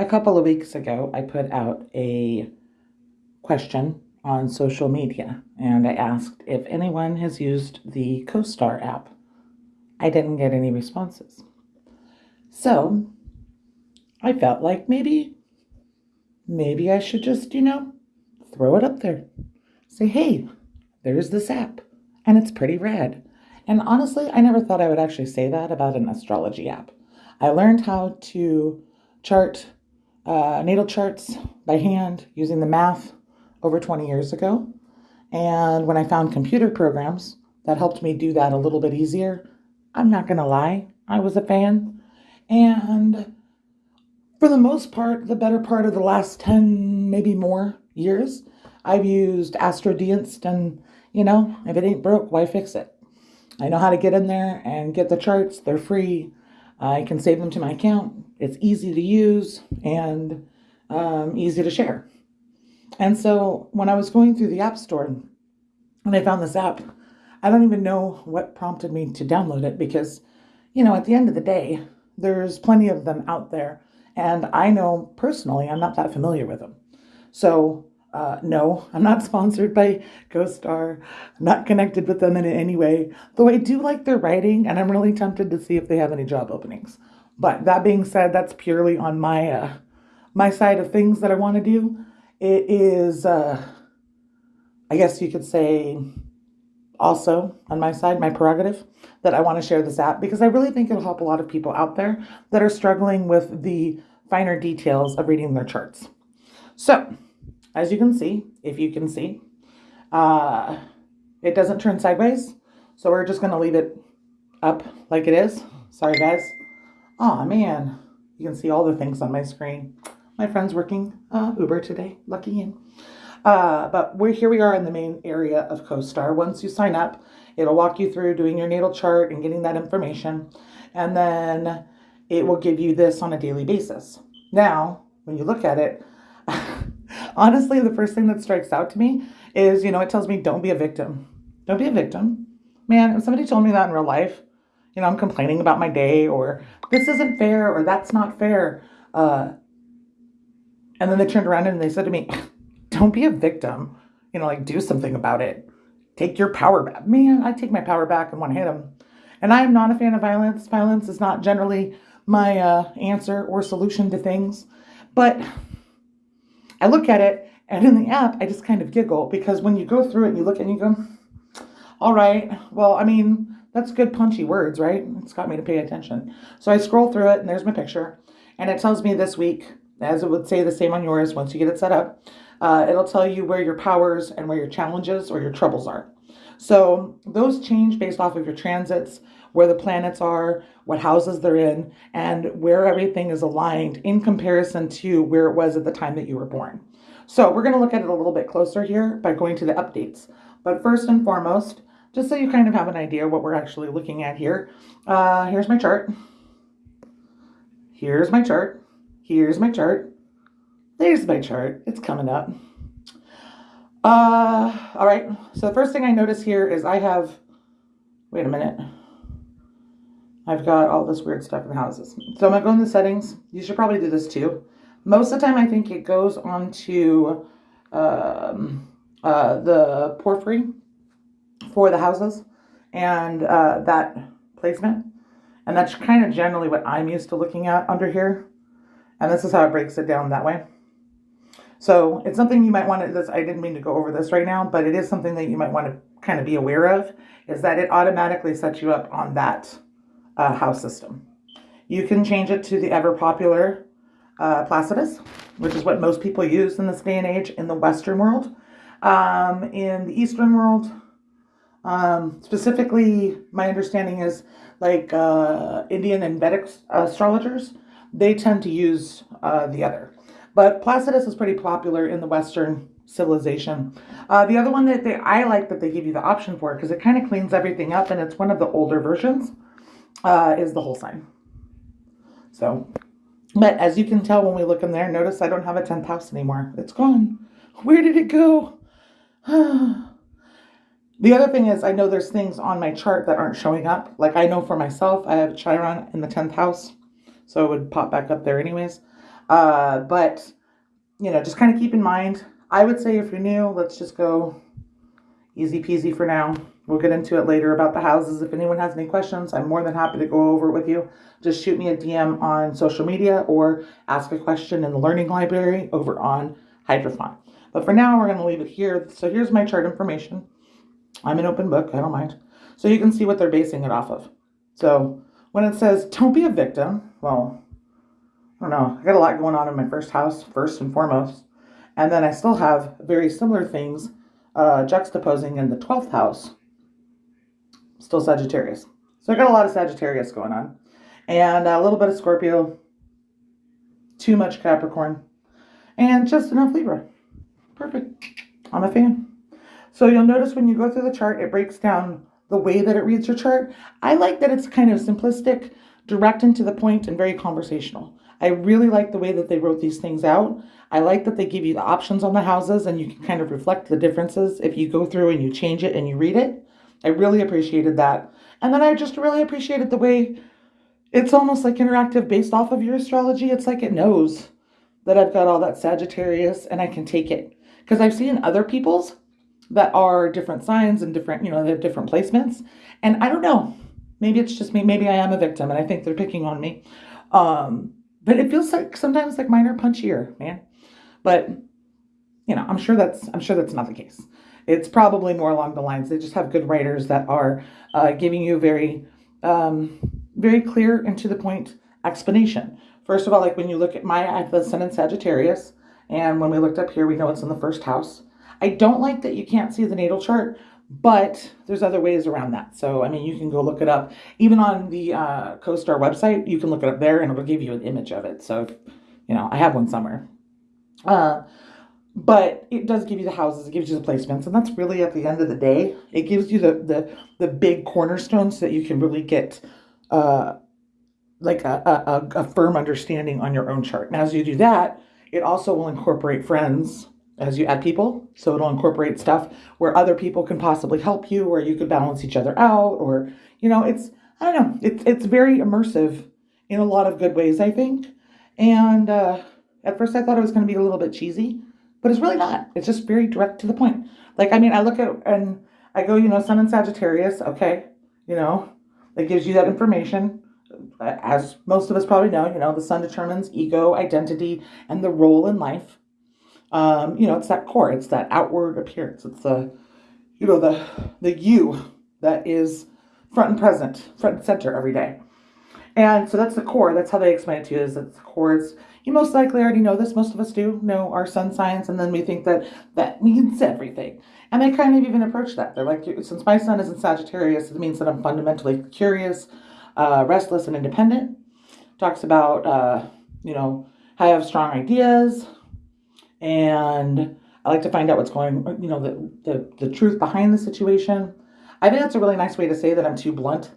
A couple of weeks ago, I put out a question on social media and I asked if anyone has used the CoStar app. I didn't get any responses. So I felt like maybe, maybe I should just, you know, throw it up there. Say, hey, there's this app and it's pretty rad. And honestly, I never thought I would actually say that about an astrology app. I learned how to chart uh, natal charts by hand using the math over 20 years ago. And when I found computer programs that helped me do that a little bit easier, I'm not going to lie, I was a fan. And for the most part, the better part of the last 10, maybe more years, I've used AstroDienst and, you know, if it ain't broke, why fix it? I know how to get in there and get the charts. They're free. I can save them to my account. It's easy to use and um, easy to share. And so when I was going through the App Store and I found this app, I don't even know what prompted me to download it because, you know, at the end of the day, there's plenty of them out there. And I know personally, I'm not that familiar with them. So, uh, no, I'm not sponsored by CoStar. I'm not connected with them in any way, though I do like their writing and I'm really tempted to see if they have any job openings. But that being said, that's purely on my uh, my side of things that I want to do. It is, uh, I guess you could say, also on my side, my prerogative, that I want to share this app because I really think it'll help a lot of people out there that are struggling with the finer details of reading their charts. So, as you can see, if you can see, uh, it doesn't turn sideways. So we're just going to leave it up like it is. Sorry, guys. Oh, man. You can see all the things on my screen. My friend's working uh, Uber today. Lucky him. Uh, but we're here we are in the main area of CoStar. Once you sign up, it'll walk you through doing your natal chart and getting that information. And then it will give you this on a daily basis. Now, when you look at it, honestly, the first thing that strikes out to me is, you know, it tells me don't be a victim. Don't be a victim. Man, if somebody told me that in real life, you know, I'm complaining about my day or this isn't fair or that's not fair. Uh, and then they turned around and they said to me, don't be a victim. You know, like do something about it. Take your power back. Man, I take my power back and want to hit them. And I am not a fan of violence. Violence is not generally my uh, answer or solution to things. But I look at it and in the app, I just kind of giggle because when you go through it and you look and you go, all right, well, I mean, that's good punchy words, right? It's got me to pay attention. So I scroll through it and there's my picture. And it tells me this week as it would say the same on yours once you get it set up. Uh, it'll tell you where your powers and where your challenges or your troubles are. So those change based off of your transits, where the planets are, what houses they're in, and where everything is aligned in comparison to where it was at the time that you were born. So we're going to look at it a little bit closer here by going to the updates. But first and foremost, just so you kind of have an idea what we're actually looking at here, uh, here's my chart. Here's my chart. Here's my chart. There's my chart. It's coming up. Uh, all right. So the first thing I notice here is I have, wait a minute. I've got all this weird stuff in the houses. So I'm going to go in the settings. You should probably do this too. Most of the time, I think it goes on to um, uh, the porphyry for the houses and uh, that placement. And that's kind of generally what I'm used to looking at under here. And this is how it breaks it down that way. So it's something you might want to, this, I didn't mean to go over this right now, but it is something that you might want to kind of be aware of, is that it automatically sets you up on that uh, house system. You can change it to the ever popular uh, Placidus, which is what most people use in this day and age in the Western world. Um, in the Eastern world, um, specifically, my understanding is like uh, Indian and Vedic astrologers they tend to use uh, the other. But Placidus is pretty popular in the Western civilization. Uh, the other one that they, I like that they give you the option for because it kind of cleans everything up and it's one of the older versions uh, is the whole sign. So, but as you can tell when we look in there, notice I don't have a 10th house anymore. It's gone. Where did it go? the other thing is I know there's things on my chart that aren't showing up. Like I know for myself, I have Chiron in the 10th house so it would pop back up there anyways. Uh, but, you know, just kind of keep in mind, I would say if you're new, let's just go easy peasy for now. We'll get into it later about the houses. If anyone has any questions, I'm more than happy to go over it with you. Just shoot me a DM on social media or ask a question in the learning library over on Hydrophone. But for now, we're going to leave it here. So here's my chart information. I'm an open book, I don't mind. So you can see what they're basing it off of. So when it says, don't be a victim, well, I don't know. I got a lot going on in my first house, first and foremost. And then I still have very similar things uh, juxtaposing in the 12th house, still Sagittarius. So I got a lot of Sagittarius going on. And a little bit of Scorpio, too much Capricorn, and just enough Libra. Perfect. I'm a fan. So you'll notice when you go through the chart, it breaks down the way that it reads your chart. I like that it's kind of simplistic, direct and to the point, and very conversational. I really like the way that they wrote these things out. I like that they give you the options on the houses and you can kind of reflect the differences if you go through and you change it and you read it. I really appreciated that. And then I just really appreciated the way it's almost like interactive based off of your astrology. It's like it knows that I've got all that Sagittarius and I can take it. Because I've seen other people's that are different signs and different, you know, they have different placements. And I don't know. Maybe it's just me. Maybe I am a victim and I think they're picking on me. Um, but it feels like sometimes like mine are punchier, man. But you know, I'm sure that's I'm sure that's not the case. It's probably more along the lines they just have good writers that are uh, giving you very um, very clear and to the point explanation. First of all, like when you look at my I have the Sun in Sagittarius, and when we looked up here, we know it's in the first house. I don't like that you can't see the natal chart, but there's other ways around that. So, I mean, you can go look it up. Even on the uh, CoStar website, you can look it up there and it'll give you an image of it. So, you know, I have one somewhere. Uh, but it does give you the houses, it gives you the placements, and that's really at the end of the day, it gives you the the, the big cornerstones so that you can really get uh, like a, a, a firm understanding on your own chart. And as you do that, it also will incorporate friends as you add people. So it'll incorporate stuff where other people can possibly help you, or you could balance each other out, or you know, it's I don't know, it's it's very immersive in a lot of good ways, I think. And uh, at first, I thought it was going to be a little bit cheesy, but it's really not. It's just very direct to the point. Like I mean, I look at and I go, you know, Sun and Sagittarius, okay, you know, it gives you that information. As most of us probably know, you know, the sun determines ego, identity, and the role in life um, you know, it's that core, it's that outward appearance. It's the, you know, the the you that is front and present, front and center every day. And so that's the core. That's how they explain it to you. Is that the core is you most likely already know this. Most of us do know our sun signs, and then we think that that means everything. And they kind of even approach that. They're like, since my sun is in Sagittarius, it means that I'm fundamentally curious, uh, restless, and independent. Talks about, uh, you know, I have strong ideas, and I like to find out what's going, you know, the, the, the truth behind the situation. I think that's a really nice way to say that I'm too blunt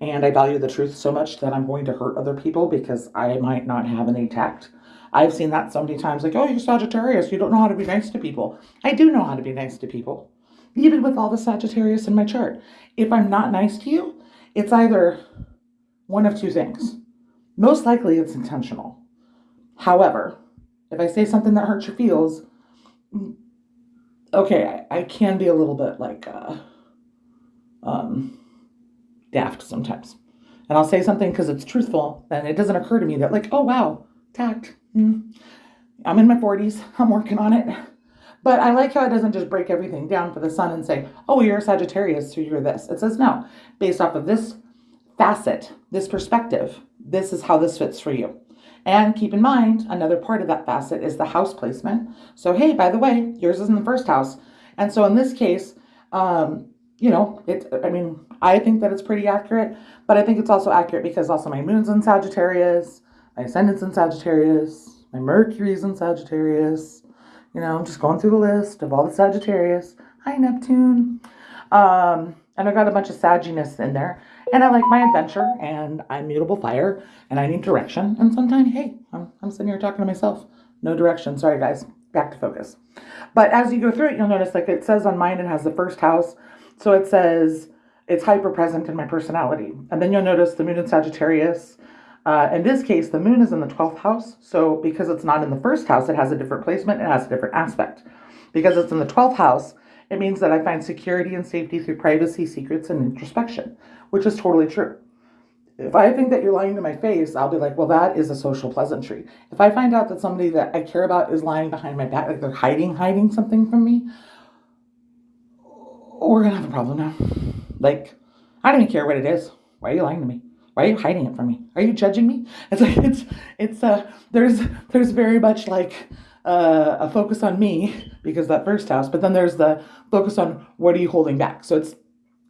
and I value the truth so much that I'm going to hurt other people because I might not have any tact. I've seen that so many times, like, oh, you're Sagittarius, you don't know how to be nice to people. I do know how to be nice to people, even with all the Sagittarius in my chart. If I'm not nice to you, it's either one of two things. Most likely it's intentional. However, if I say something that hurts your feels, okay, I, I can be a little bit like uh, um, daft sometimes. And I'll say something because it's truthful, and it doesn't occur to me that, like, oh, wow, tact. Mm. I'm in my 40s, I'm working on it. But I like how it doesn't just break everything down for the sun and say, oh, you're a Sagittarius, so you're this. It says, no, based off of this facet, this perspective, this is how this fits for you. And keep in mind, another part of that facet is the house placement. So, hey, by the way, yours is in the first house. And so in this case, um, you know, it, I mean, I think that it's pretty accurate, but I think it's also accurate because also my moon's in Sagittarius, my ascendant's in Sagittarius, my Mercury's in Sagittarius. You know, I'm just going through the list of all the Sagittarius. Hi, Neptune. Um, and I got a bunch of sagginess in there. And I like my adventure and I'm mutable fire and I need direction. And sometimes, hey, I'm, I'm sitting here talking to myself. No direction. Sorry, guys. Back to focus. But as you go through it, you'll notice like it says on mine, it has the first house. So it says it's hyper present in my personality. And then you'll notice the moon in Sagittarius. Uh, in this case, the moon is in the 12th house. So because it's not in the first house, it has a different placement, it has a different aspect. Because it's in the 12th house, it means that I find security and safety through privacy, secrets, and introspection, which is totally true. If I think that you're lying to my face, I'll be like, well, that is a social pleasantry. If I find out that somebody that I care about is lying behind my back, like they're hiding, hiding something from me, we're gonna have a problem now. Like, I don't even care what it is. Why are you lying to me? Why are you hiding it from me? Are you judging me? It's like it's it's uh there's there's very much like uh, a focus on me because that first house, but then there's the focus on what are you holding back. So it's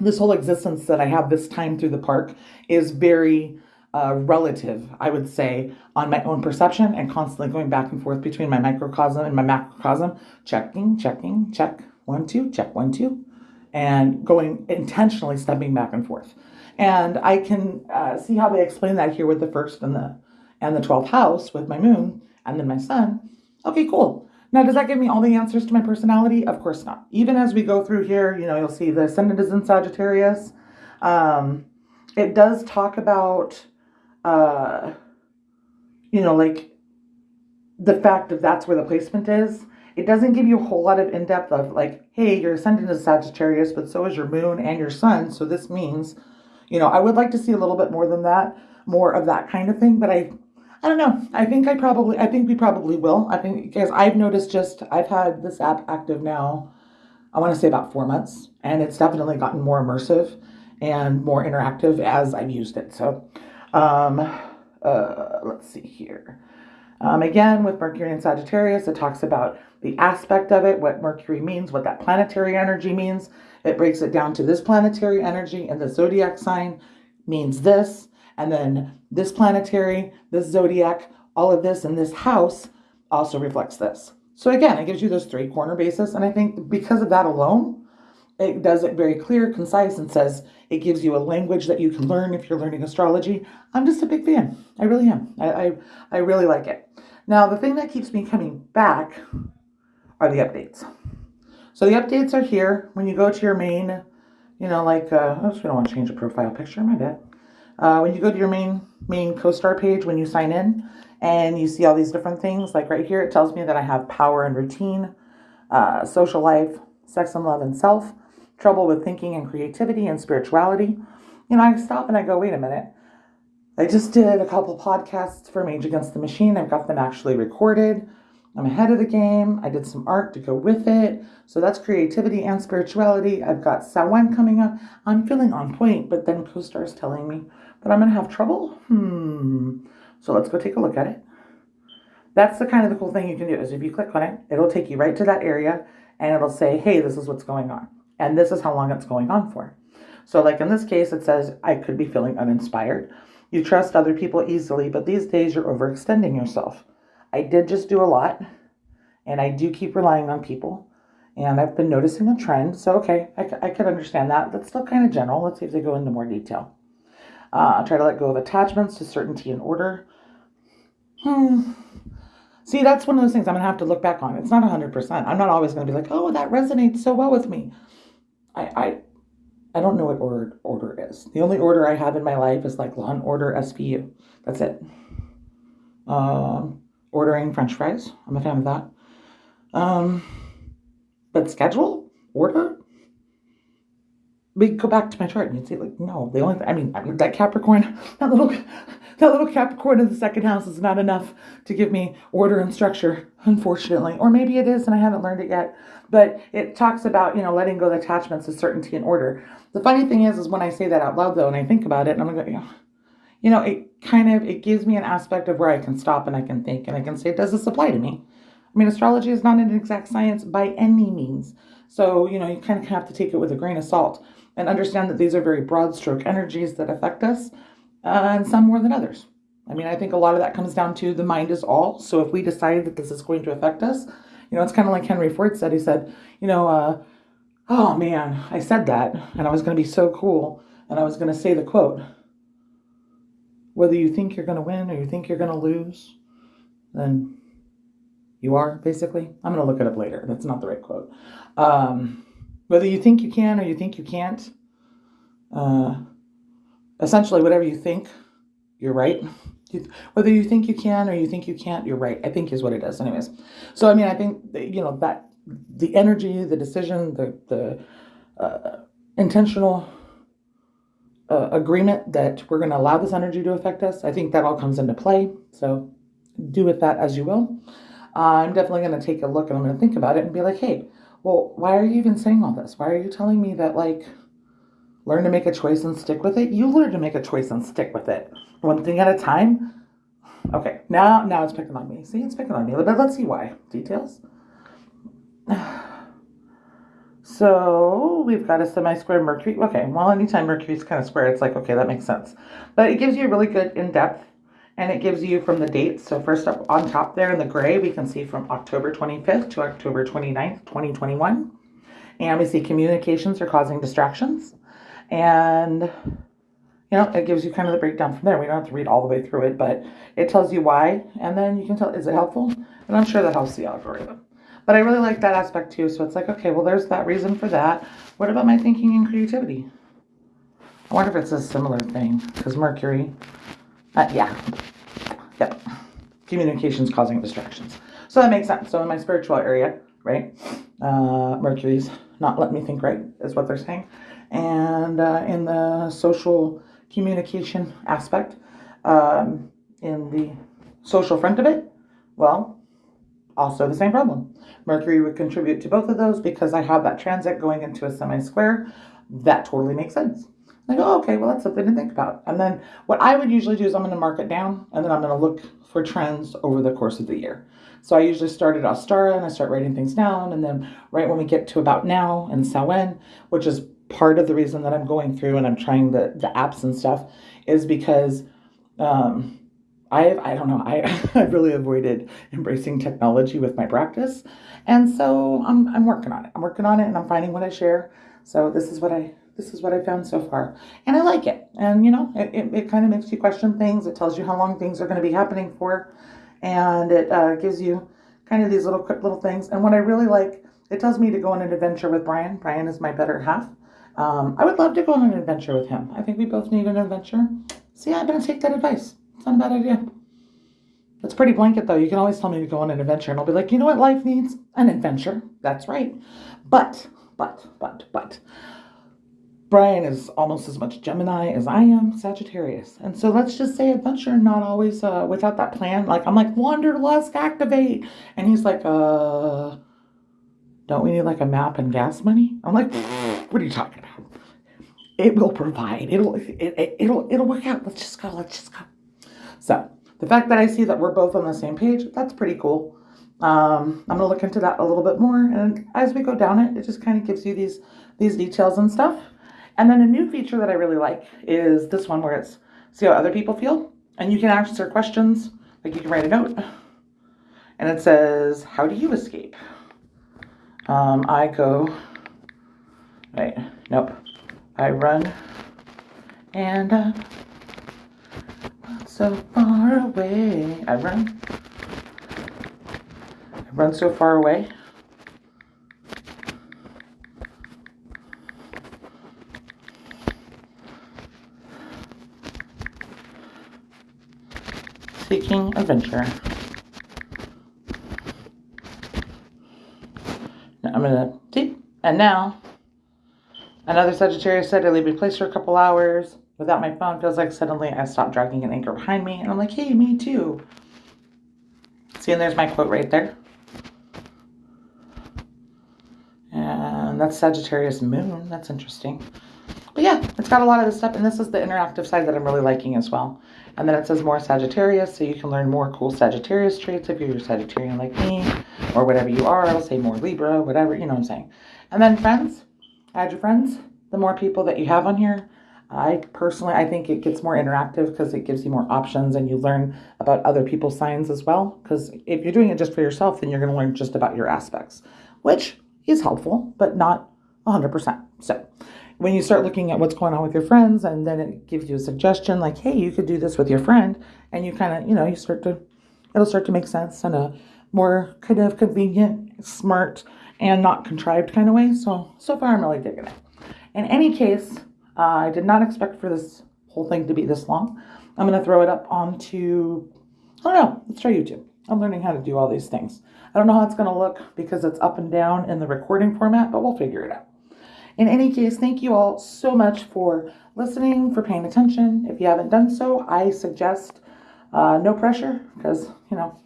this whole existence that I have this time through the park is very uh, relative, I would say, on my own perception and constantly going back and forth between my microcosm and my macrocosm, checking, checking, check, one, two, check, one, two, and going intentionally stepping back and forth. And I can uh, see how they explain that here with the first and the and the 12th house with my moon and then my sun. Okay, cool. Now, does that give me all the answers to my personality? Of course not. Even as we go through here, you know, you'll see the ascendant is in Sagittarius. Um, it does talk about, uh, you know, like the fact that that's where the placement is. It doesn't give you a whole lot of in depth of like, hey, your ascendant is Sagittarius, but so is your moon and your sun. So this means, you know, I would like to see a little bit more than that, more of that kind of thing. But I I don't know. I think I probably, I think we probably will. I think because I've noticed just, I've had this app active now, I want to say about four months, and it's definitely gotten more immersive and more interactive as I've used it. So, um, uh, let's see here. Um, again, with Mercury and Sagittarius, it talks about the aspect of it, what Mercury means, what that planetary energy means. It breaks it down to this planetary energy and the zodiac sign means this. And then this planetary, this zodiac, all of this in this house also reflects this. So again, it gives you those three corner bases. And I think because of that alone, it does it very clear, concise, and says it gives you a language that you can learn if you're learning astrology. I'm just a big fan. I really am. I, I, I really like it. Now, the thing that keeps me coming back are the updates. So the updates are here when you go to your main, you know, like, uh, we don't want to change the profile picture, my bad. Uh, when you go to your main main CoStar page, when you sign in, and you see all these different things, like right here, it tells me that I have power and routine, uh, social life, sex and love and self, trouble with thinking and creativity and spirituality. You know, I stop and I go, wait a minute. I just did a couple podcasts for Mage Against the Machine. I've got them actually recorded. I'm ahead of the game. I did some art to go with it. So that's creativity and spirituality. I've got Samhain coming up. I'm feeling on point, but then CoStar is telling me that I'm going to have trouble. Hmm. So let's go take a look at it. That's the kind of the cool thing you can do is if you click on it, it'll take you right to that area and it'll say, hey, this is what's going on. And this is how long it's going on for. So like in this case, it says, I could be feeling uninspired. You trust other people easily, but these days you're overextending yourself. I did just do a lot and I do keep relying on people and I've been noticing a trend. So, okay, I, I could understand that. That's still kind of general. Let's see if they go into more detail. Uh, try to let go of attachments to certainty and order. Hmm. See, that's one of those things I'm going to have to look back on. It's not 100%. I'm not always going to be like, oh, that resonates so well with me. I, I, I don't know what order, order is. The only order I have in my life is like Law and Order SVU. That's it. Um, ordering french fries. I'm a fan of that. Um, but schedule? Order? We go back to my chart and you'd see like, no, the only I mean, I mean, that Capricorn, that little, that little Capricorn in the second house is not enough to give me order and structure, unfortunately. Or maybe it is and I haven't learned it yet. But it talks about, you know, letting go of attachments of certainty and order. The funny thing is, is when I say that out loud though, and I think about it, and I'm like, you know, you know, it kind of, it gives me an aspect of where I can stop and I can think and I can say, does this apply to me? I mean, astrology is not an exact science by any means. So, you know, you kind of have to take it with a grain of salt and understand that these are very broad stroke energies that affect us, uh, and some more than others. I mean, I think a lot of that comes down to the mind is all. So if we decide that this is going to affect us, you know, it's kind of like Henry Ford said. He said, you know, uh, oh man, I said that, and I was going to be so cool, and I was going to say the quote whether you think you're going to win or you think you're going to lose, then you are, basically. I'm going to look it up later. That's not the right quote. Um, whether you think you can or you think you can't, uh, essentially, whatever you think, you're right. Whether you think you can or you think you can't, you're right. I think is what it is, anyways. So I mean, I think you know that the energy, the decision, the the uh, intentional uh, agreement that we're going to allow this energy to affect us. I think that all comes into play. So do with that as you will. Uh, I'm definitely going to take a look and I'm going to think about it and be like, hey, well, why are you even saying all this? Why are you telling me that like learn to make a choice and stick with it? You learn to make a choice and stick with it. One thing at a time. Okay, now now it's picking on me. See, it's picking on me. But let's see why. Details. So we've got a semi-square Mercury. Okay, well, anytime Mercury's kind of square, it's like, okay, that makes sense. But it gives you a really good in-depth, and it gives you from the dates. So first up on top there in the gray, we can see from October 25th to October 29th, 2021. And we see communications are causing distractions. And, you know, it gives you kind of the breakdown from there. We don't have to read all the way through it, but it tells you why. And then you can tell, is it helpful? And I'm sure that helps the algorithm. But I really like that aspect too. So it's like, okay, well, there's that reason for that. What about my thinking and creativity? I wonder if it's a similar thing because Mercury, uh, yeah, yep, communications causing distractions. So that makes sense. So in my spiritual area, right, uh, Mercury's not letting me think right, is what they're saying. And uh, in the social communication aspect, um, in the social front of it, well, also the same problem. Mercury would contribute to both of those because I have that transit going into a semi-square. That totally makes sense. Oh, okay, well, that's something to think about. And then what I would usually do is I'm going to mark it down and then I'm going to look for trends over the course of the year. So I usually start at Ostara and I start writing things down. And then right when we get to about now and Samhain, which is part of the reason that I'm going through and I'm trying the, the apps and stuff, is because um, I I don't know. I I really avoided embracing technology with my practice, and so I'm I'm working on it. I'm working on it, and I'm finding what I share. So this is what I this is what I found so far, and I like it. And you know, it it, it kind of makes you question things. It tells you how long things are going to be happening for, and it uh, gives you kind of these little quick little things. And what I really like, it tells me to go on an adventure with Brian. Brian is my better half. Um, I would love to go on an adventure with him. I think we both need an adventure. So yeah, I'm gonna take that advice. It's not a bad idea. It's pretty blanket though. You can always tell me to go on an adventure and I'll be like, you know what life needs? An adventure. That's right. But, but, but, but, Brian is almost as much Gemini as I am Sagittarius. And so let's just say adventure, not always uh, without that plan. Like I'm like, wanderlust, activate. And he's like, uh, don't we need like a map and gas money? I'm like, what are you talking about? It will provide. It'll, it, it, it'll, it'll work out. Let's just go. Let's just go. So the fact that I see that we're both on the same page, that's pretty cool. Um, I'm gonna look into that a little bit more, and as we go down it, it just kind of gives you these these details and stuff. And then a new feature that I really like is this one where it's see how other people feel, and you can answer questions. Like you can write a note, and it says, "How do you escape?" Um, I go. Right. Nope. I run and uh, so far away. I run. I run so far away. Adventure. Now I'm gonna see. And now, another Sagittarius said to leave me place for a couple hours without my phone feels like suddenly I stopped dragging an anchor behind me. And I'm like, hey, me too. See, and there's my quote right there. And that's Sagittarius moon. That's interesting. But yeah, got a lot of this stuff. And this is the interactive side that I'm really liking as well. And then it says more Sagittarius, so you can learn more cool Sagittarius traits if you're a Sagittarian like me, or whatever you are. I'll say more Libra, whatever, you know what I'm saying. And then friends, add your friends. The more people that you have on here, I personally, I think it gets more interactive because it gives you more options and you learn about other people's signs as well. Because if you're doing it just for yourself, then you're going to learn just about your aspects, which is helpful, but not 100%. So when you start looking at what's going on with your friends and then it gives you a suggestion like, hey, you could do this with your friend, and you kind of, you know, you start to, it'll start to make sense in a more kind of convenient, smart, and not contrived kind of way. So, so far I'm really digging it. In any case, uh, I did not expect for this whole thing to be this long. I'm going to throw it up onto, I don't know, let's try YouTube. I'm learning how to do all these things. I don't know how it's going to look because it's up and down in the recording format, but we'll figure it out. In any case, thank you all so much for listening, for paying attention. If you haven't done so, I suggest uh, no pressure because, you know,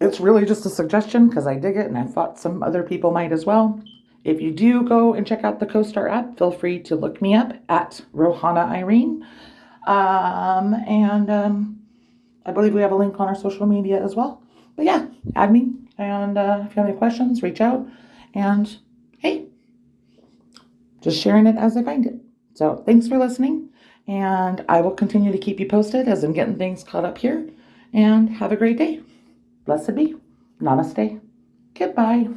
it's really just a suggestion because I dig it and I thought some other people might as well. If you do go and check out the CoStar app, feel free to look me up at Rohana Irene. Um, and um, I believe we have a link on our social media as well. But yeah, add me. And uh, if you have any questions, reach out. And hey, just sharing it as I find it. So thanks for listening. And I will continue to keep you posted as I'm getting things caught up here. And have a great day. Blessed be. Namaste. Goodbye.